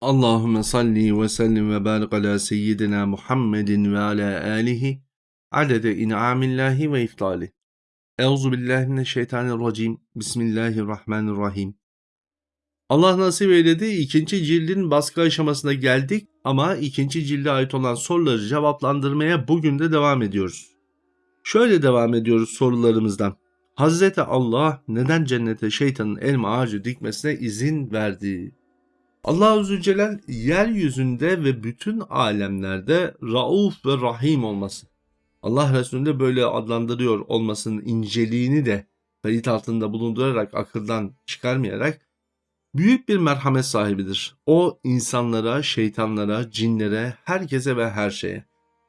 Allahümme salli ve sellim ve barik ala seyyidina Muhammedin ve ala alihi adede in'amillahi ve iftali. Euzu billahi mineşşeytanirracim. Bismillahirrahmanirrahim. Allah nasip eyledi ikinci cildin baskı aşamasına geldik ama ikinci cilde ait olan soruları cevaplandırmaya bugün de devam ediyoruz. Şöyle devam ediyoruz sorularımızdan. Hazreti Allah neden cennete şeytanın elma ağacı dikmesine izin verdi? Allah Azze Celal yeryüzünde ve bütün alemlerde Rauf ve Rahim olması. Allah Resulü'nde böyle adlandırıyor olmasının inceliğini de kayıt altında bulundurarak akıldan çıkarmayarak büyük bir merhamet sahibidir. O insanlara, şeytanlara, cinlere, herkese ve her şeye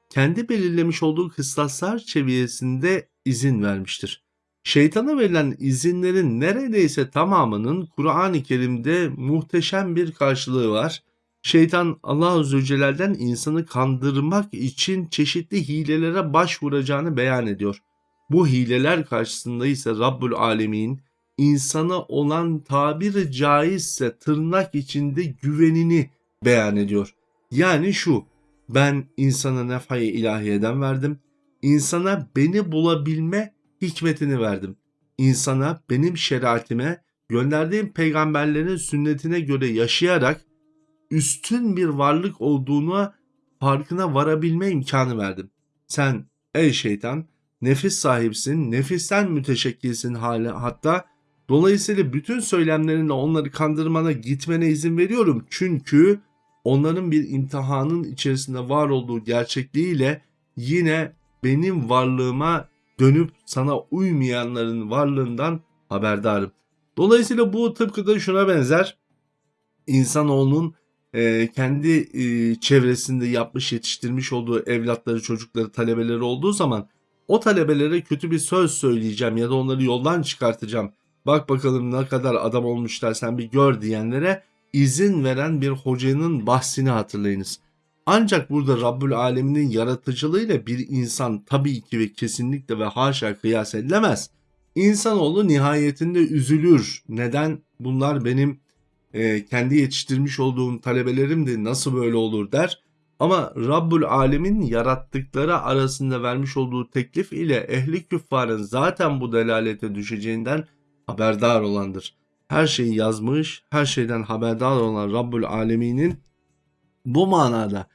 kendi belirlemiş olduğu kıstaslar çeviyesinde izin vermiştir. Şeytana verilen izinlerin neredeyse tamamının Kur'an-ı Kerim'de muhteşem bir karşılığı var. Şeytan Allah Celle'den insanı kandırmak için çeşitli hilelere başvuracağını beyan ediyor. Bu hileler karşısında ise Rabbül Alemin insana olan tabiri caizse tırnak içinde güvenini beyan ediyor. Yani şu, ben insana nefayı ilahiyeden verdim, insana beni bulabilme hikmetini verdim. İnsana benim şeriatime, gönderdiğim peygamberlerin sünnetine göre yaşayarak üstün bir varlık olduğunu farkına varabilme imkanı verdim. Sen ey şeytan nefis sahipsin, nefisten müteşekkilsin hali hatta dolayısıyla bütün söylemlerinle onları kandırmana gitmene izin veriyorum. Çünkü onların bir imtihanın içerisinde var olduğu gerçekliğiyle yine benim varlığıma dönüp sana uymayanların varlığından haberdarım. Dolayısıyla bu tıpkı da şuna benzer. İnsanoğlunun e, kendi e, çevresinde yapmış yetiştirmiş olduğu evlatları, çocukları, talebeleri olduğu zaman o talebelere kötü bir söz söyleyeceğim ya da onları yoldan çıkartacağım. Bak bakalım ne kadar adam olmuşlar sen bir gör diyenlere izin veren bir hocanın bahsini hatırlayınız. Ancak burada Rabbül Alemin'in yaratıcılığıyla bir insan tabii ki ve kesinlikle ve haşa kıyas edilemez. İnsanoğlu nihayetinde üzülür. Neden? Bunlar benim e, kendi yetiştirmiş olduğum talebelerimdi nasıl böyle olur der. Ama Rabbül Alemin yarattıkları arasında vermiş olduğu teklif ile ehli küffarın zaten bu delalete düşeceğinden haberdar olandır. Her şeyi yazmış, her şeyden haberdar olan Rabbül Alemin'in bu manada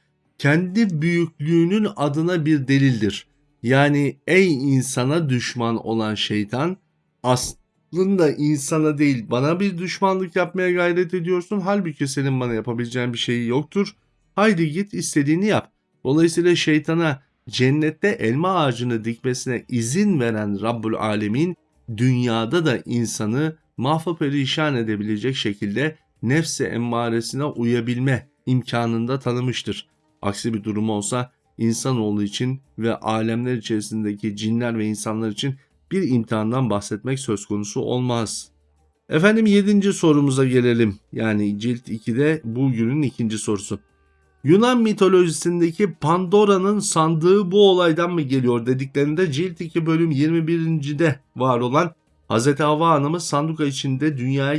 kendi büyüklüğünün adına bir delildir. Yani ey insana düşman olan şeytan aslında insana değil bana bir düşmanlık yapmaya gayret ediyorsun. Halbuki senin bana yapabileceğin bir şey yoktur. Haydi git istediğini yap. Dolayısıyla şeytana cennette elma ağacını dikmesine izin veren Rabbul Alemin dünyada da insanı mahva perişan edebilecek şekilde nefse emmaresine uyabilme imkanında tanımıştır. Aksi bir durum olsa insanoğlu için ve alemler içerisindeki cinler ve insanlar için bir imtihandan bahsetmek söz konusu olmaz. Efendim 7. sorumuza gelelim. Yani cilt 2'de bugünün ikinci sorusu. Yunan mitolojisindeki Pandora'nın sandığı bu olaydan mı geliyor dediklerinde cilt 2 bölüm 21.de var olan Hz. Havva Hanım'ı sanduka içinde dünyaya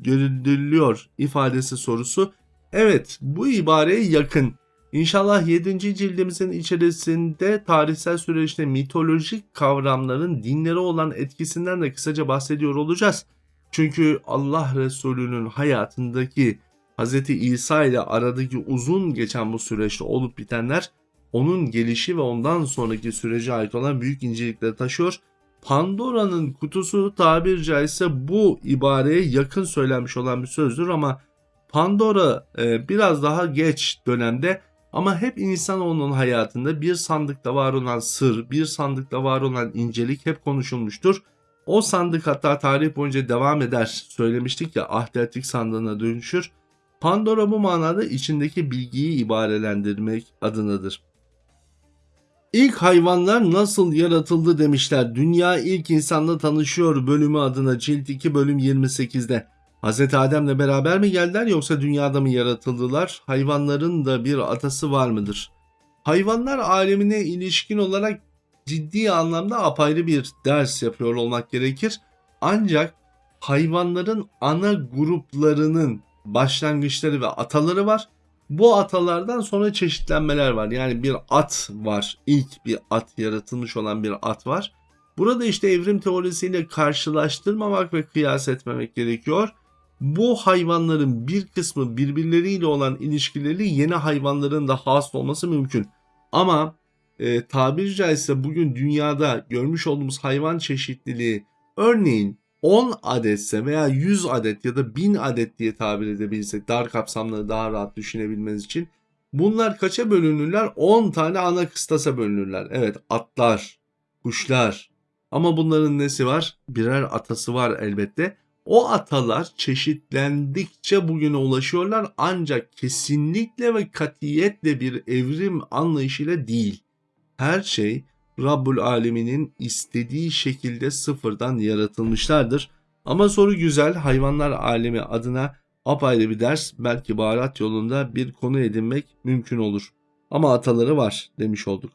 gönderiliyor ifadesi sorusu. Evet bu ibareye yakın. İnşallah 7. cildimizin içerisinde tarihsel süreçte mitolojik kavramların dinlere olan etkisinden de kısaca bahsediyor olacağız. Çünkü Allah Resulü'nün hayatındaki Hz. İsa ile aradaki uzun geçen bu süreçte olup bitenler onun gelişi ve ondan sonraki sürece ait olan büyük incelikleri taşıyor. Pandora'nın kutusu tabir caizse bu ibareye yakın söylenmiş olan bir sözdür ama Pandora e, biraz daha geç dönemde ama hep insanoğlunun hayatında bir sandıkta var olan sır, bir sandıkta var olan incelik hep konuşulmuştur. O sandık hatta tarih boyunca devam eder. Söylemiştik ya ahdetlik sandığına dönüşür. Pandora bu manada içindeki bilgiyi ibarelendirmek adınadır. İlk hayvanlar nasıl yaratıldı demişler. Dünya ilk insanla tanışıyor bölümü adına cilt 2 bölüm 28'de. Hz. Adem'le beraber mi geldiler yoksa dünyada mı yaratıldılar? Hayvanların da bir atası var mıdır? Hayvanlar alemine ilişkin olarak ciddi anlamda apayrı bir ders yapıyor olmak gerekir. Ancak hayvanların ana gruplarının başlangıçları ve ataları var. Bu atalardan sonra çeşitlenmeler var. Yani bir at var. İlk bir at yaratılmış olan bir at var. Burada işte evrim teorisiyle karşılaştırmamak ve kıyas etmemek gerekiyor. Bu hayvanların bir kısmı birbirleriyle olan ilişkileri yeni hayvanların da has olması mümkün. Ama e, tabiri caizse bugün dünyada görmüş olduğumuz hayvan çeşitliliği örneğin 10 adetse veya 100 adet ya da 1000 adet diye tabir edebilirsek dar kapsamlı daha rahat düşünebilmeniz için bunlar kaça bölünürler? 10 tane ana kıstasa bölünürler. Evet atlar, kuşlar ama bunların nesi var? Birer atası var elbette. O atalar çeşitlendikçe bugüne ulaşıyorlar ancak kesinlikle ve katiyetle bir evrim anlayışıyla değil. Her şey Rabbul Alemin'in istediği şekilde sıfırdan yaratılmışlardır. Ama soru güzel. Hayvanlar alemi adına apayrı bir ders belki baharat yolunda bir konu edinmek mümkün olur. Ama ataları var demiş olduk.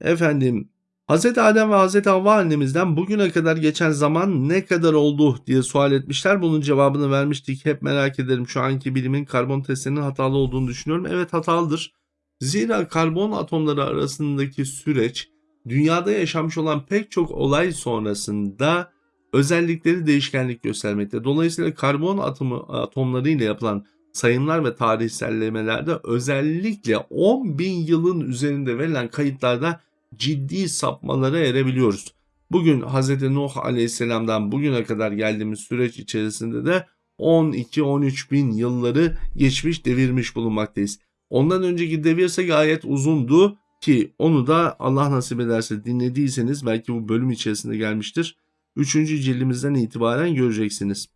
Efendim Hz. Adem ve Hz. Havva annemizden bugüne kadar geçen zaman ne kadar oldu diye sual etmişler. Bunun cevabını vermiştik. Hep merak ederim şu anki bilimin karbon testlerinin hatalı olduğunu düşünüyorum. Evet hatalıdır. Zira karbon atomları arasındaki süreç dünyada yaşanmış olan pek çok olay sonrasında özellikleri değişkenlik göstermekte. Dolayısıyla karbon atomu, atomları ile yapılan sayımlar ve tarihsellemelerde özellikle 10 bin yılın üzerinde verilen kayıtlarda ciddi sapmalara erebiliyoruz. Bugün Hz. Nuh Aleyhisselam'dan bugüne kadar geldiğimiz süreç içerisinde de 12-13 bin yılları geçmiş devirmiş bulunmaktayız. Ondan önceki devirse gayet uzundu ki onu da Allah nasip ederse dinlediyseniz belki bu bölüm içerisinde gelmiştir. Üçüncü cildimizden itibaren göreceksiniz.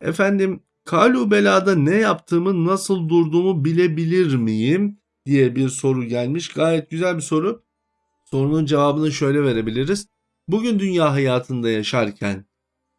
Efendim Kalu belada ne yaptığımı nasıl durduğumu bilebilir miyim diye bir soru gelmiş. Gayet güzel bir soru. Sorunun cevabını şöyle verebiliriz. Bugün dünya hayatında yaşarken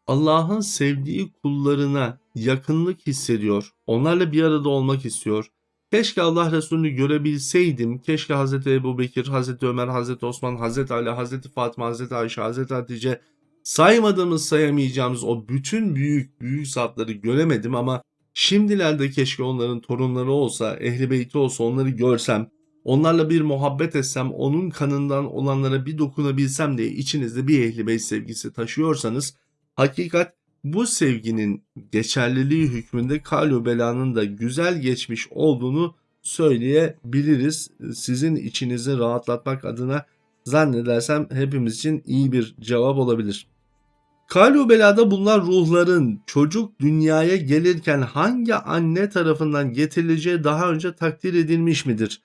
Allah'ın sevdiği kullarına yakınlık hissediyor. Onlarla bir arada olmak istiyor. Keşke Allah Resulü'nü görebilseydim. Keşke Hz. Ebu Bekir, Hz. Ömer, Hz. Osman, Hz. Ali, Hz. Fatıma, Hz. Ayşe, Hz. Hatice saymadığımız sayamayacağımız o bütün büyük büyük zatları göremedim ama şimdilerde keşke onların torunları olsa, ehli beyti olsa onları görsem, onlarla bir muhabbet etsem, onun kanından olanlara bir dokunabilsem diye içinizde bir ehli beyt sevgisi taşıyorsanız hakikat bu sevginin geçerliliği hükmünde Kalu Bela'nın da güzel geçmiş olduğunu söyleyebiliriz. Sizin içinizi rahatlatmak adına zannedersem hepimiz için iyi bir cevap olabilir. Kalu Bela'da bunlar ruhların çocuk dünyaya gelirken hangi anne tarafından getirileceği daha önce takdir edilmiş midir?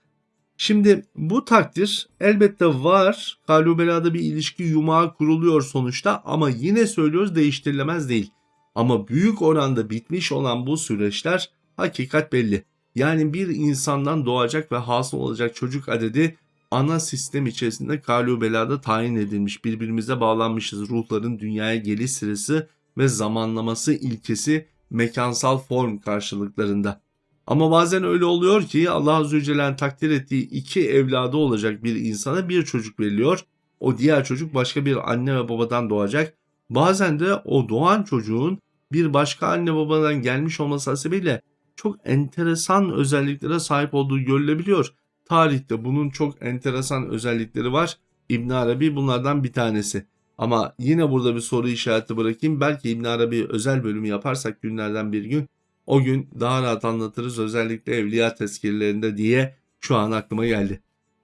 Şimdi bu takdir elbette var. Kalubelada bir ilişki yumağı kuruluyor sonuçta ama yine söylüyoruz değiştirilemez değil. Ama büyük oranda bitmiş olan bu süreçler hakikat belli. Yani bir insandan doğacak ve hasıl olacak çocuk adedi ana sistem içerisinde kalubelada tayin edilmiş. Birbirimize bağlanmışız. Ruhların dünyaya geliş sırası ve zamanlaması ilkesi mekansal form karşılıklarında. Ama bazen öyle oluyor ki Allah Azze ve Celle'nin takdir ettiği iki evladı olacak bir insana bir çocuk veriliyor. O diğer çocuk başka bir anne ve babadan doğacak. Bazen de o doğan çocuğun bir başka anne babadan gelmiş olması hasebiyle çok enteresan özelliklere sahip olduğu görülebiliyor. Tarihte bunun çok enteresan özellikleri var. İbn Arabi bunlardan bir tanesi. Ama yine burada bir soru işareti bırakayım. Belki İbn Arabi özel bölümü yaparsak günlerden bir gün o gün daha rahat anlatırız özellikle evliya tezkirlerinde diye şu an aklıma geldi.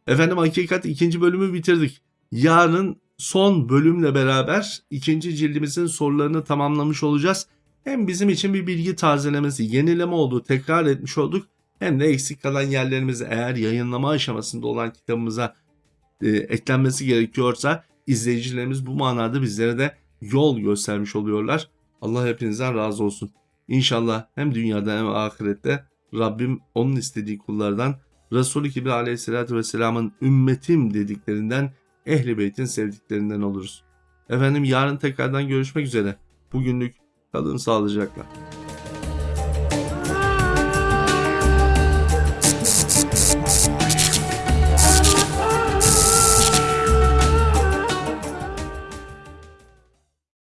Efendim hakikat ikinci bölümü bitirdik. Yarın son bölümle beraber ikinci cildimizin sorularını tamamlamış olacağız. Hem bizim için bir bilgi tazelemesi, yenileme oldu, tekrar etmiş olduk. Hem de eksik kalan yerlerimizi eğer yayınlama aşamasında olan kitabımıza e, eklenmesi gerekiyorsa izleyicilerimiz bu manada bizlere de yol göstermiş oluyorlar. Allah hepinizden razı olsun. İnşallah hem dünyada hem ahirette Rabbim onun istediği kullardan Resul-i Kibir aleyhissalatü vesselamın ümmetim dediklerinden ehli beytin sevdiklerinden oluruz. Efendim yarın tekrardan görüşmek üzere. Bugünlük kalın sağlıcakla.